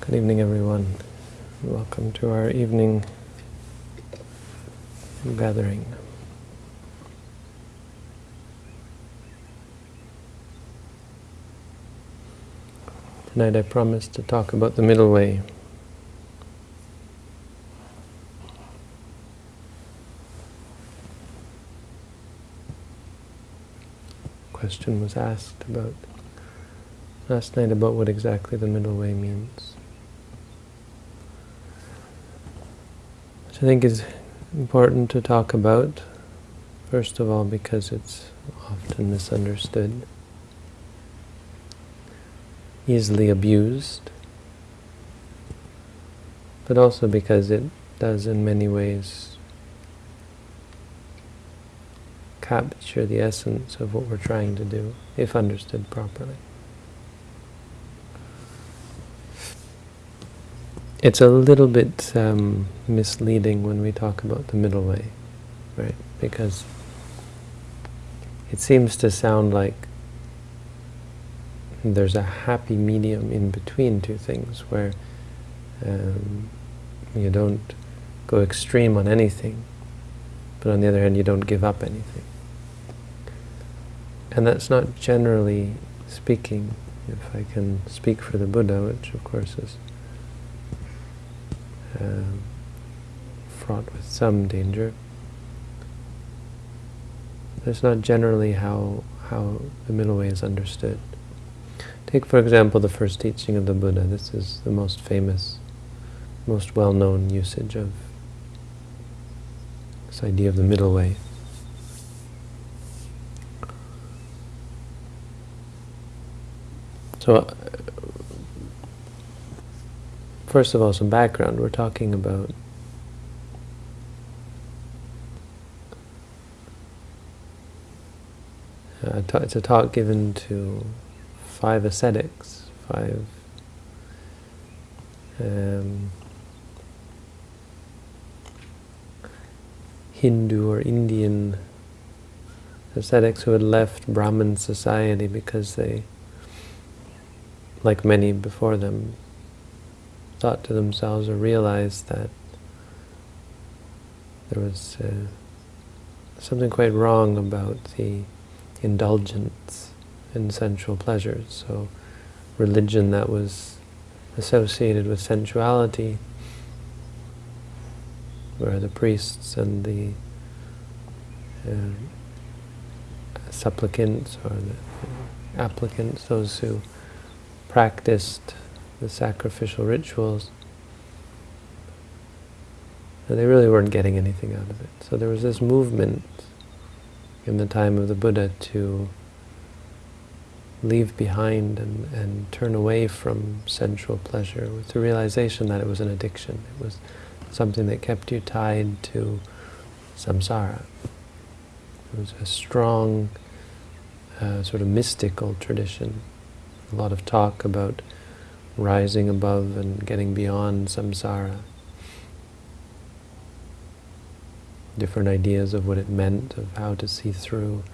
Good evening, everyone. Welcome to our evening gathering. Tonight I promised to talk about the middle way. Question was asked about last night about what exactly the middle way means. I think is important to talk about, first of all because it's often misunderstood easily abused, but also because it does in many ways capture the essence of what we're trying to do, if understood properly. It's a little bit um, misleading when we talk about the middle way, right? Because it seems to sound like there's a happy medium in between two things where um, you don't go extreme on anything, but on the other hand you don't give up anything. And that's not generally speaking, if I can speak for the Buddha, which of course is uh, fraught with some danger. That's not generally how, how the middle way is understood. Take, for example, the first teaching of the Buddha. This is the most famous, most well-known usage of this idea of the middle way. So, uh, first of all, some background. We're talking about uh, it's a talk given to five ascetics, five um, Hindu or Indian ascetics who had left Brahmin society because they, like many before them, thought to themselves or realized that there was uh, something quite wrong about the indulgence in sensual pleasures. So religion that was associated with sensuality, where the priests and the uh, supplicants or the applicants, those who practiced the sacrificial rituals, And they really weren't getting anything out of it. So there was this movement in the time of the Buddha to leave behind and, and turn away from sensual pleasure with the realization that it was an addiction. It was something that kept you tied to samsara. It was a strong, uh, sort of mystical tradition. A lot of talk about rising above and getting beyond samsara. Different ideas of what it meant, of how to see through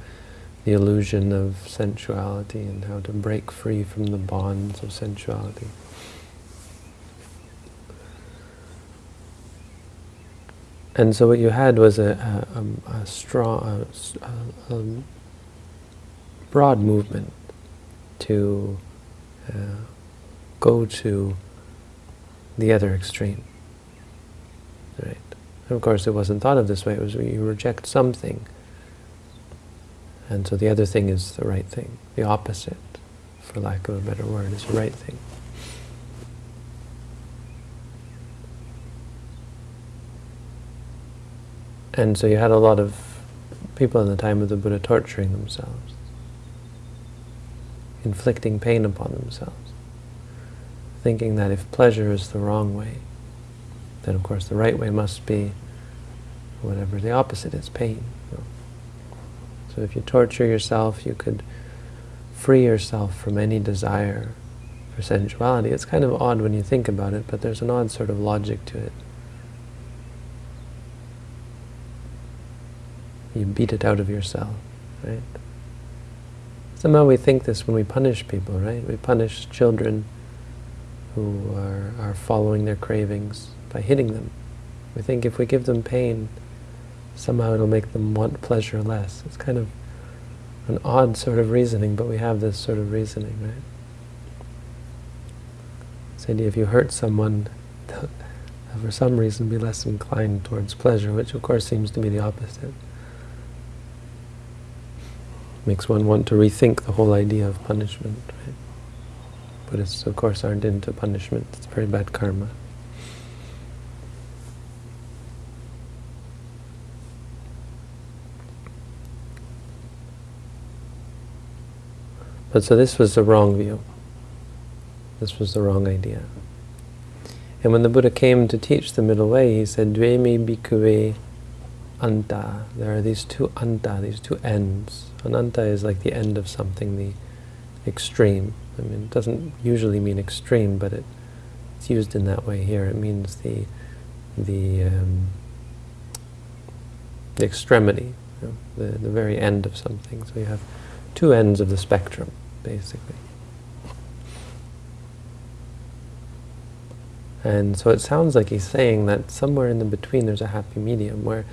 the illusion of sensuality and how to break free from the bonds of sensuality. And so what you had was a, a, a strong, a, a, broad movement to uh, go to the other extreme. Right? Of course, it wasn't thought of this way. It was you reject something and so the other thing is the right thing. The opposite, for lack of a better word, is the right thing. And so you had a lot of people in the time of the Buddha torturing themselves, inflicting pain upon themselves, thinking that if pleasure is the wrong way, then of course the right way must be whatever the opposite is, pain. So if you torture yourself, you could free yourself from any desire for sensuality. It's kind of odd when you think about it, but there's an odd sort of logic to it. You beat it out of yourself, right? Somehow we think this when we punish people, right? We punish children who are, are following their cravings by hitting them. We think if we give them pain, somehow it'll make them want pleasure less. It's kind of an odd sort of reasoning, but we have this sort of reasoning, right? This idea if you hurt someone, for some reason be less inclined towards pleasure, which of course seems to be the opposite. Makes one want to rethink the whole idea of punishment. Right? Buddhists, of course, aren't into punishment. It's very bad karma. But so this was the wrong view. This was the wrong idea. And when the Buddha came to teach the middle way, he said, Dvemi bhikkhave anta. There are these two anta, these two ends. An anta is like the end of something, the extreme. I mean, it doesn't usually mean extreme, but it, it's used in that way here. It means the the um, the extremity, you know, the the very end of something. So you have two ends of the spectrum, basically. And so it sounds like he's saying that somewhere in the between there's a happy medium where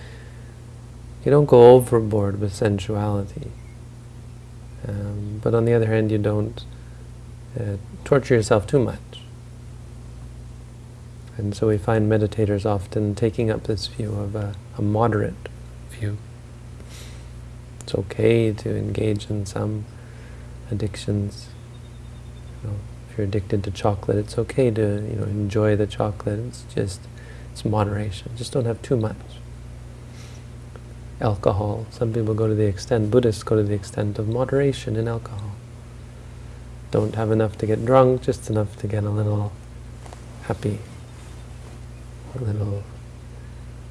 you don't go overboard with sensuality. Um, but on the other hand, you don't uh, torture yourself too much. And so we find meditators often taking up this view of a, a moderate view. It's okay to engage in some addictions. You know, if you're addicted to chocolate, it's okay to you know enjoy the chocolate. It's just it's moderation. Just don't have too much. Alcohol. Some people go to the extent, Buddhists go to the extent of moderation in alcohol. Don't have enough to get drunk, just enough to get a little happy, a little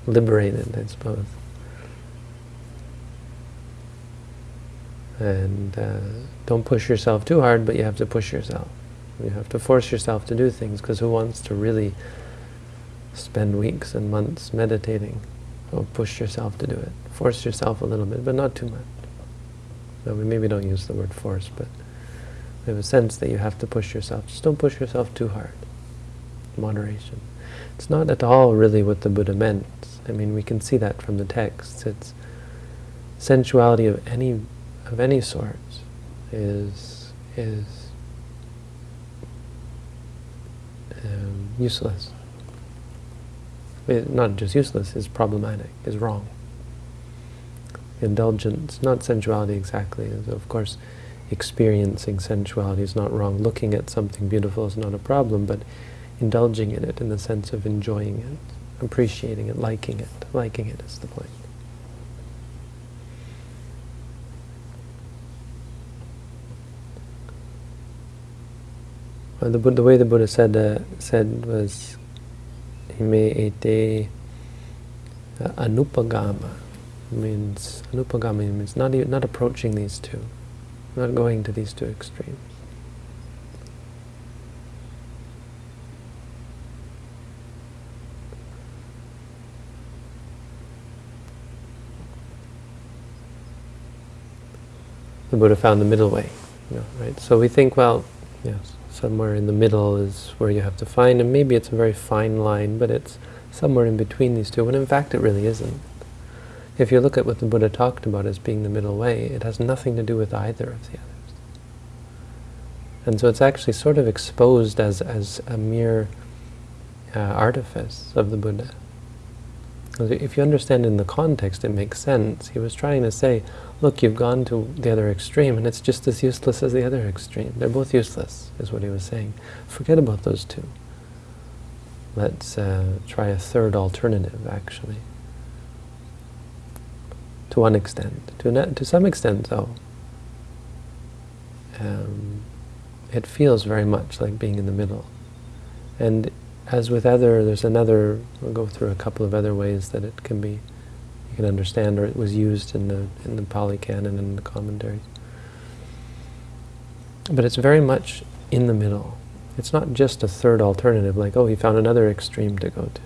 liberated, I suppose. And uh, don't push yourself too hard, but you have to push yourself. You have to force yourself to do things, because who wants to really spend weeks and months meditating? So push yourself to do it. Force yourself a little bit, but not too much. No, we maybe don't use the word force, but we have a sense that you have to push yourself. Just don't push yourself too hard. Moderation. It's not at all really what the Buddha meant. I mean, we can see that from the texts. It's sensuality of any of any sort is is um, useless. Not just useless, is problematic, is wrong. Indulgence, not sensuality exactly, of course experiencing sensuality is not wrong. Looking at something beautiful is not a problem, but indulging in it in the sense of enjoying it, appreciating it, liking it. Liking it is the point. The, the way the Buddha said uh, said was, "Ime ete anupagama." Means anupagama means not even, not approaching these two, not going to these two extremes. The Buddha found the middle way, you know, right? So we think, well, yes, somewhere in the middle is where you have to find, and maybe it's a very fine line, but it's somewhere in between these two, when in fact it really isn't. If you look at what the Buddha talked about as being the middle way, it has nothing to do with either of the others. And so it's actually sort of exposed as, as a mere uh, artifice of the Buddha. If you understand in the context, it makes sense. He was trying to say, look, you've gone to the other extreme, and it's just as useless as the other extreme. They're both useless, is what he was saying. Forget about those two. Let's uh, try a third alternative, actually. To one extent. To, to some extent, though, um, it feels very much like being in the middle. And as with other, there's another, we'll go through a couple of other ways that it can be, you can understand, or it was used in the, in the Pali Canon and the commentaries. But it's very much in the middle. It's not just a third alternative, like, oh, he found another extreme to go to.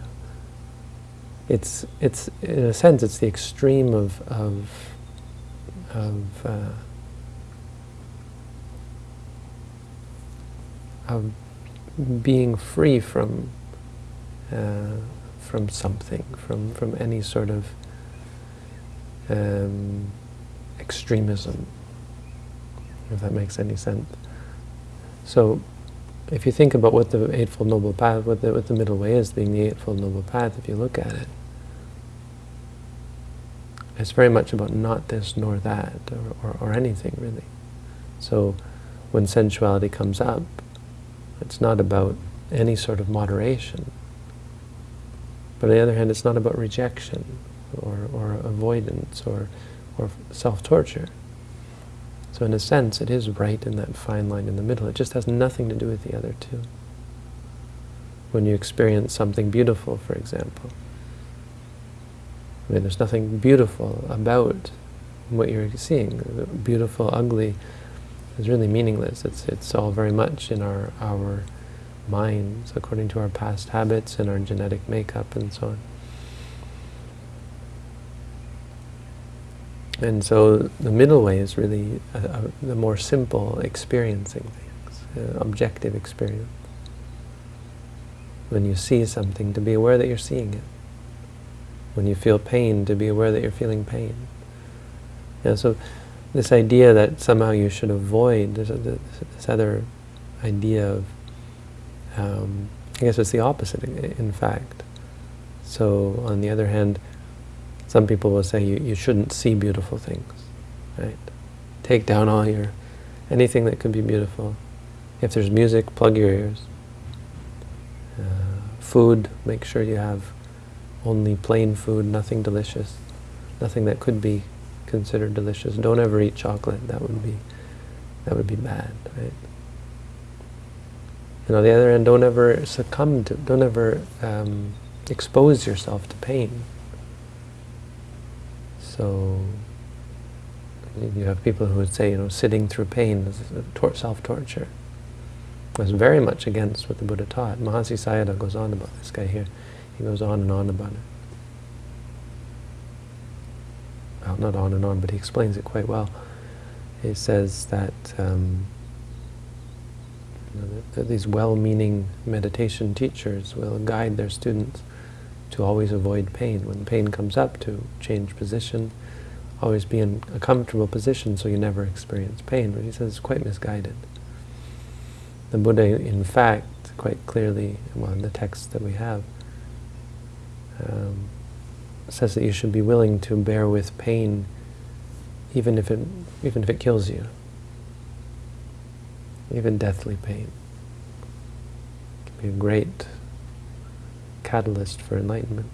It's, it's in a sense, it's the extreme of, of, of, uh, of being free from uh, from something, from from any sort of um, extremism, if that makes any sense. So, if you think about what the Eightfold Noble Path, what the, what the middle way is, being the Eightfold Noble Path, if you look at it, it's very much about not this nor that, or, or, or anything really. So, when sensuality comes up, it's not about any sort of moderation. But on the other hand, it's not about rejection or, or avoidance or, or self-torture. So in a sense, it is right in that fine line in the middle. It just has nothing to do with the other two. When you experience something beautiful, for example, I mean, there's nothing beautiful about what you're seeing. Beautiful, ugly, is really meaningless. It's, it's all very much in our, our minds, according to our past habits and our genetic makeup and so on. And so the middle way is really a, a, the more simple experiencing things, uh, objective experience. When you see something, to be aware that you're seeing it. When you feel pain, to be aware that you're feeling pain. Yeah, so this idea that somehow you should avoid, this, this other idea of, um, I guess it's the opposite in fact. So on the other hand, some people will say you, you shouldn't see beautiful things, right? Take down all your, anything that could be beautiful. If there's music, plug your ears. Uh, food, make sure you have only plain food, nothing delicious, nothing that could be considered delicious. Don't ever eat chocolate. That would be that would be bad, right? And on the other hand, don't ever succumb to, don't ever um, expose yourself to pain. So you have people who would say, you know, sitting through pain is self-torture. That's very much against what the Buddha taught. Mahasi Sayadaw goes on about this guy here. He goes on and on about it. Well, not on and on, but he explains it quite well. He says that, um, you know, that, that these well-meaning meditation teachers will guide their students to always avoid pain. When pain comes up, to change position, always be in a comfortable position so you never experience pain. But he says it's quite misguided. The Buddha, in fact, quite clearly, well, in the text that we have, um, says that you should be willing to bear with pain even if it, even if it kills you. Even deathly pain. Can be a great catalyst for enlightenment.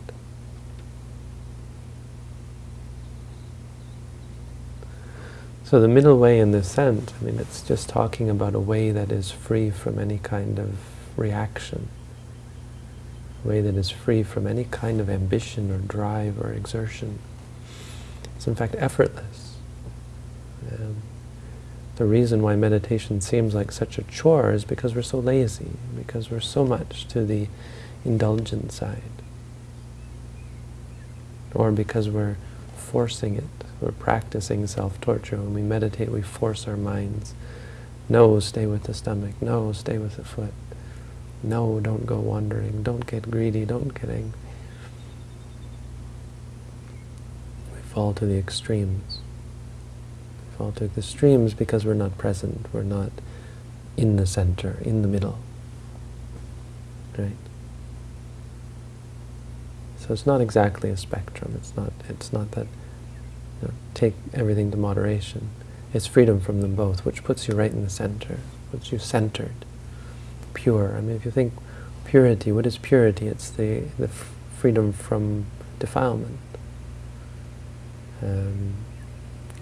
So the middle way in this sense, I mean, it's just talking about a way that is free from any kind of reaction way that is free from any kind of ambition or drive or exertion. It's in fact effortless. Um, the reason why meditation seems like such a chore is because we're so lazy, because we're so much to the indulgent side. Or because we're forcing it, we're practicing self-torture. When we meditate, we force our minds. No, stay with the stomach. No, stay with the foot. No, don't go wandering. Don't get greedy. Don't get angry. We fall to the extremes. We fall to the extremes because we're not present. We're not in the center, in the middle. Right? So it's not exactly a spectrum. It's not. It's not that. You know, take everything to moderation. It's freedom from them both, which puts you right in the center, puts you centered pure. I mean, if you think purity, what is purity? It's the, the freedom from defilement. Um,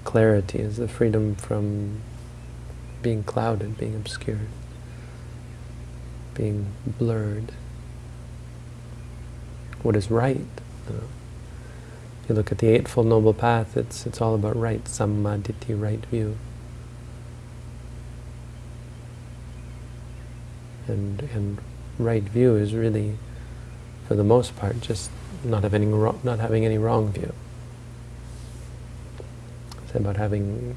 clarity is the freedom from being clouded, being obscured, being blurred. What is right? You, know? you look at the Eightfold Noble Path, it's, it's all about right, samma ditthi, right view. And, and right view is really, for the most part, just not having, not having any wrong view. It's about having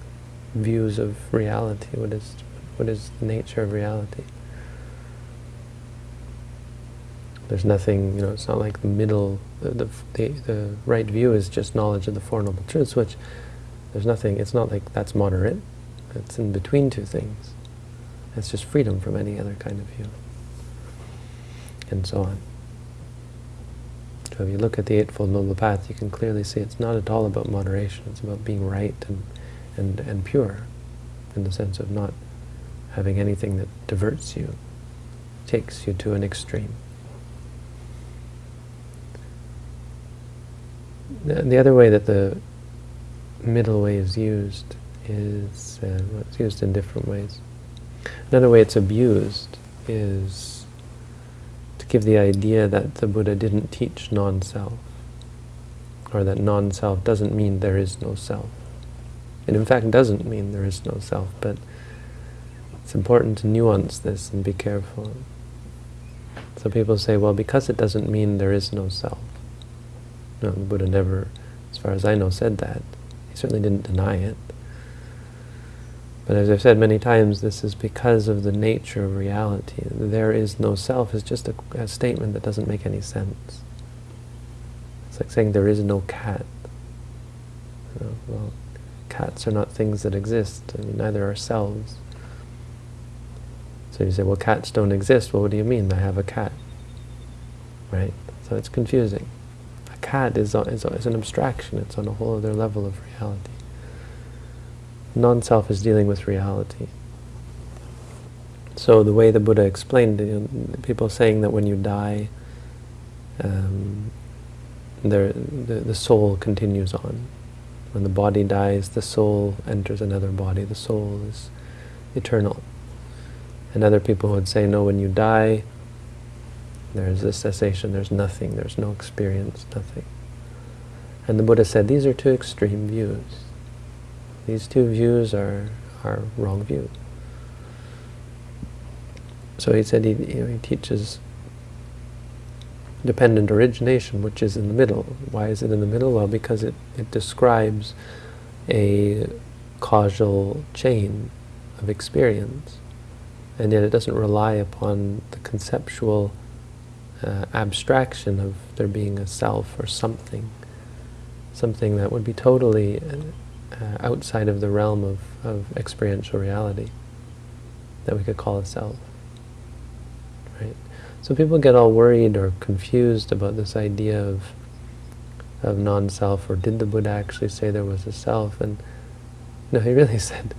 views of reality. What is, what is the nature of reality? There's nothing, you know, it's not like the middle, the, the, the, the right view is just knowledge of the Four Noble Truths, which there's nothing, it's not like that's moderate. It's in between two things. It's just freedom from any other kind of view. And so on. So if you look at the Eightfold Noble Path, you can clearly see it's not at all about moderation. It's about being right and, and, and pure, in the sense of not having anything that diverts you, takes you to an extreme. The, the other way that the middle way is used is, uh, well, it's used in different ways. Another way it's abused is to give the idea that the Buddha didn't teach non-self, or that non-self doesn't mean there is no self. It in fact doesn't mean there is no self, but it's important to nuance this and be careful. So people say, well, because it doesn't mean there is no self. No, the Buddha never, as far as I know, said that. He certainly didn't deny it. But as I've said many times, this is because of the nature of reality. There is no self is just a, a statement that doesn't make any sense. It's like saying there is no cat. You know, well, cats are not things that exist. I mean, neither are selves. So you say, well, cats don't exist. Well, what do you mean? I have a cat. Right? So it's confusing. A cat is, is, is an abstraction. It's on a whole other level of reality. Non-self is dealing with reality. So the way the Buddha explained it, you know, people saying that when you die, um, there, the, the soul continues on. When the body dies, the soul enters another body. The soul is eternal. And other people would say, no, when you die, there's a cessation, there's nothing, there's no experience, nothing. And the Buddha said, these are two extreme views. These two views are, are wrong views. So he said he, you know, he teaches dependent origination, which is in the middle. Why is it in the middle? Well, because it, it describes a causal chain of experience, and yet it doesn't rely upon the conceptual uh, abstraction of there being a self or something, something that would be totally uh, outside of the realm of, of experiential reality that we could call a self. Right? So people get all worried or confused about this idea of of non-self, or did the Buddha actually say there was a self? And no, he really said,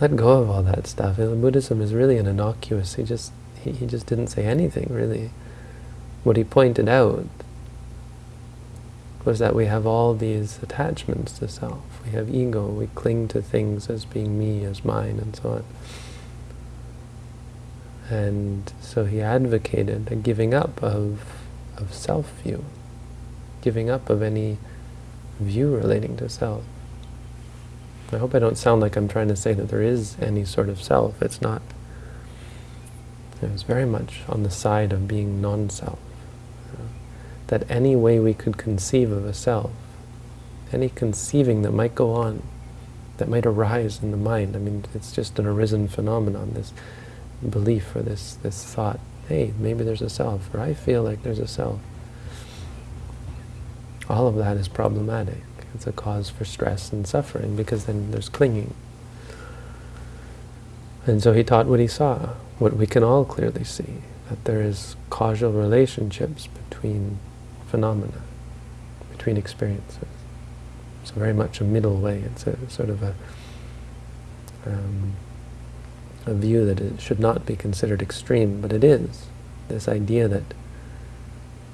let go of all that stuff. And Buddhism is really an innocuous. He just he, he just didn't say anything really. What he pointed out was that we have all these attachments to self. We have ego, we cling to things as being me, as mine, and so on. And so he advocated a giving up of, of self-view, giving up of any view relating to self. I hope I don't sound like I'm trying to say that there is any sort of self. It's not. It's very much on the side of being non-self that any way we could conceive of a self, any conceiving that might go on, that might arise in the mind, I mean, it's just an arisen phenomenon, this belief or this, this thought, hey, maybe there's a self, or I feel like there's a self. All of that is problematic. It's a cause for stress and suffering, because then there's clinging. And so he taught what he saw, what we can all clearly see, that there is causal relationships between phenomena, between experiences. So very much a middle way. It's a sort of a, um, a view that it should not be considered extreme, but it is. This idea that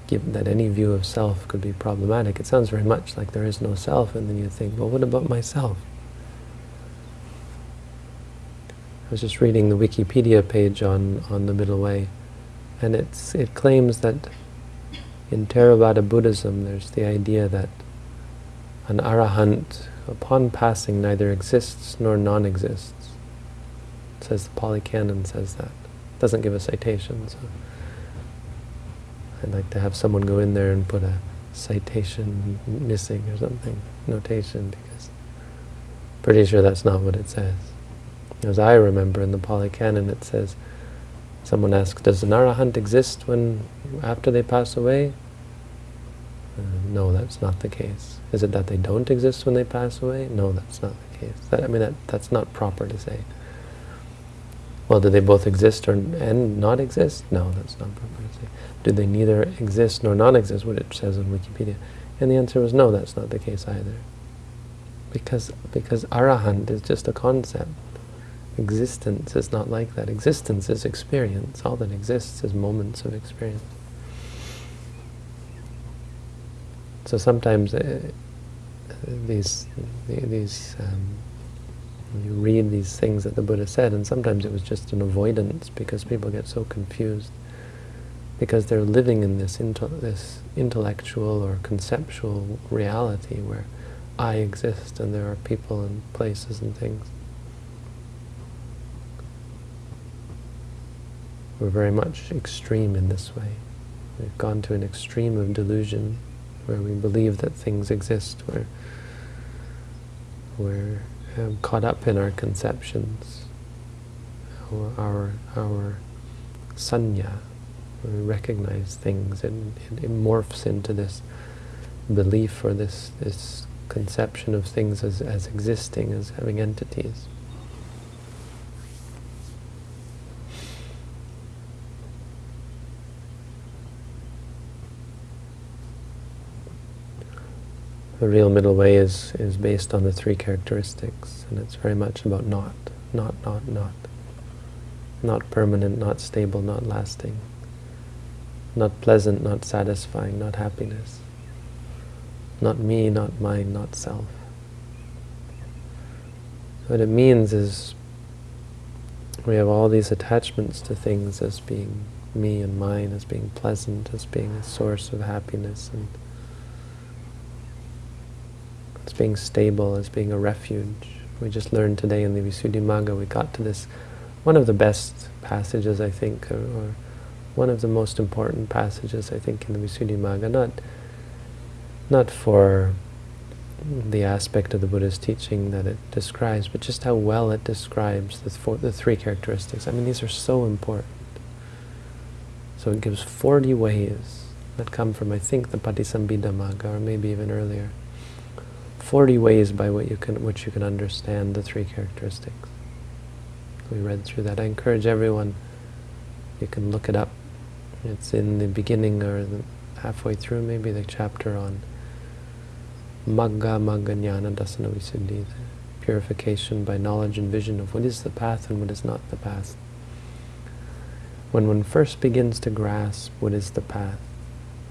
given that any view of self could be problematic, it sounds very much like there is no self, and then you think, well, what about myself? I was just reading the Wikipedia page on, on the Middle Way, and it's, it claims that in Theravada Buddhism, there's the idea that an arahant, upon passing, neither exists nor non-exists. Says the Pali Canon says that. Doesn't give a citation, so I'd like to have someone go in there and put a citation missing or something, notation, because I'm pretty sure that's not what it says. As I remember in the Pali Canon, it says, someone asks, does an arahant exist when after they pass away? Uh, no, that's not the case. Is it that they don't exist when they pass away? No, that's not the case. That, I mean, that, that's not proper to say. Well, do they both exist or and not exist? No, that's not proper to say. Do they neither exist nor not exist, what it says on Wikipedia? And the answer was no, that's not the case either. Because, because arahant is just a concept. Existence is not like that. Existence is experience. All that exists is moments of experience. So sometimes uh, these these um, you read these things that the Buddha said, and sometimes it was just an avoidance because people get so confused because they're living in this this intellectual or conceptual reality where I exist and there are people and places and things. We're very much extreme in this way. We've gone to an extreme of delusion where we believe that things exist, where we're um, caught up in our conceptions, our, our, our sanya, we recognize things, and it, it morphs into this belief or this, this conception of things as, as existing, as having entities. The real middle way is, is based on the three characteristics, and it's very much about not, not, not, not. Not permanent, not stable, not lasting. Not pleasant, not satisfying, not happiness. Not me, not mine, not self. What it means is we have all these attachments to things as being me and mine, as being pleasant, as being a source of happiness and as being stable, as being a refuge. We just learned today in the Visuddhimagga, we got to this, one of the best passages, I think, or, or one of the most important passages, I think, in the Visuddhimagga, not, not for the aspect of the Buddha's teaching that it describes, but just how well it describes the, four, the three characteristics. I mean, these are so important. So it gives 40 ways that come from, I think, the Patisambhida Magga, or maybe even earlier. 40 ways by what you can, which you can understand the three characteristics. We read through that. I encourage everyone, you can look it up. It's in the beginning or the, halfway through maybe the chapter on Magga Magga Jnana Dasana Visuddhi, the purification by knowledge and vision of what is the path and what is not the path. When one first begins to grasp what is the path,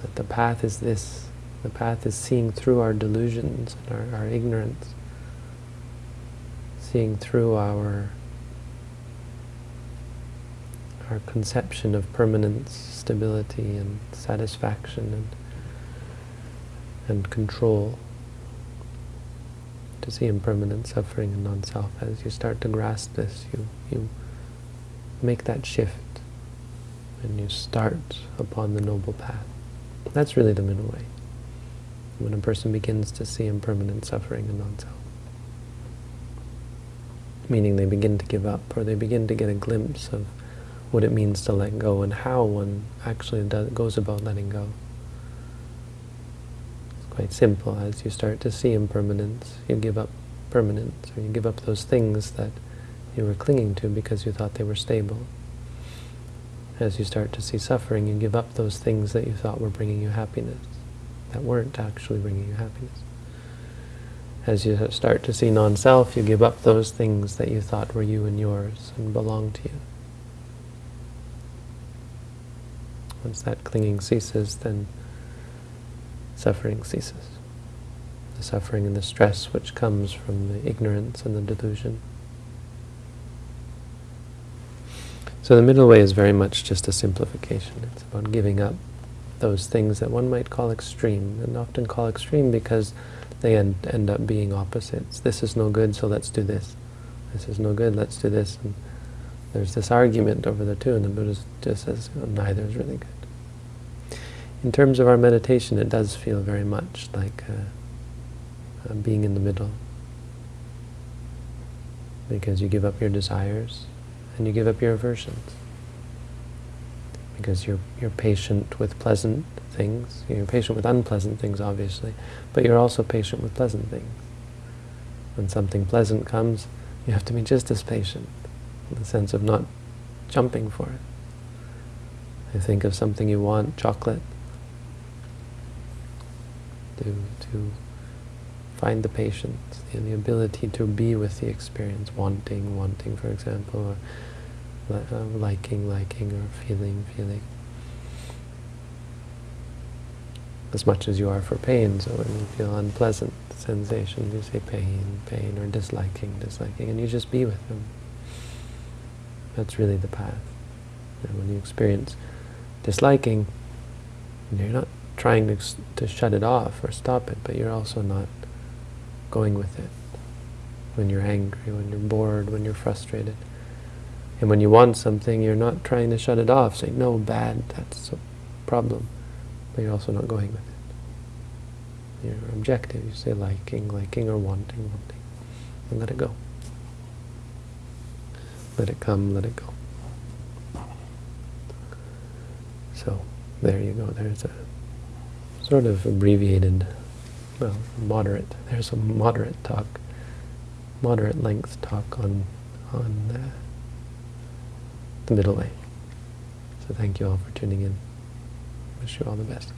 that the path is this, the path is seeing through our delusions and our, our ignorance, seeing through our our conception of permanence, stability, and satisfaction, and and control. To see impermanent suffering and non-self. As you start to grasp this, you you make that shift, and you start upon the noble path. That's really the middle way when a person begins to see impermanent suffering and non-self. Meaning they begin to give up, or they begin to get a glimpse of what it means to let go and how one actually does, goes about letting go. It's quite simple. As you start to see impermanence, you give up permanence, or you give up those things that you were clinging to because you thought they were stable. As you start to see suffering, you give up those things that you thought were bringing you happiness that weren't actually bringing you happiness. As you start to see non-self, you give up those things that you thought were you and yours and belong to you. Once that clinging ceases, then suffering ceases. The suffering and the stress which comes from the ignorance and the delusion. So the middle way is very much just a simplification. It's about giving up those things that one might call extreme, and often call extreme because they end, end up being opposites. This is no good, so let's do this. This is no good, let's do this. And there's this argument over the two, and the Buddha just says, oh, neither is really good. In terms of our meditation, it does feel very much like uh, uh, being in the middle. Because you give up your desires, and you give up your aversions. Because you're, you're patient with pleasant things. You're patient with unpleasant things, obviously, but you're also patient with pleasant things. When something pleasant comes, you have to be just as patient, in the sense of not jumping for it. You think of something you want, chocolate, to, to find the patience, the, the ability to be with the experience, wanting, wanting, for example, or Um, liking, liking, or feeling, feeling. As much as you are for pain, so when you feel unpleasant sensations, you say pain, pain, or disliking, disliking, and you just be with them. That's really the path. And when you experience disliking, you're not trying to, to shut it off or stop it, but you're also not going with it. When you're angry, when you're bored, when you're frustrated. And when you want something, you're not trying to shut it off, saying, no, bad, that's a problem. But you're also not going with it. You're objective. You say liking, liking, or wanting, wanting. And let it go. Let it come, let it go. So, there you go. There's a sort of abbreviated, well, moderate. There's a moderate talk, moderate length talk on on uh, the middle way. So thank you all for tuning in. Wish you all the best.